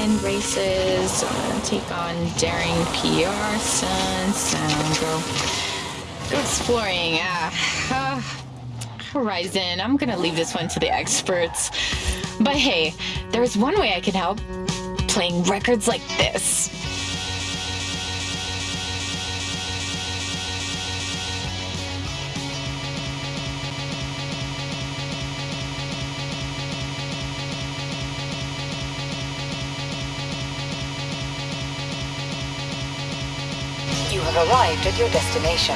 win races. Take on daring PR, Sun, Sound, go, go exploring. Ah, Horizon. I'm gonna leave this one to the experts. But hey, there's one way I can help. Playing records like this. Have arrived at your destination.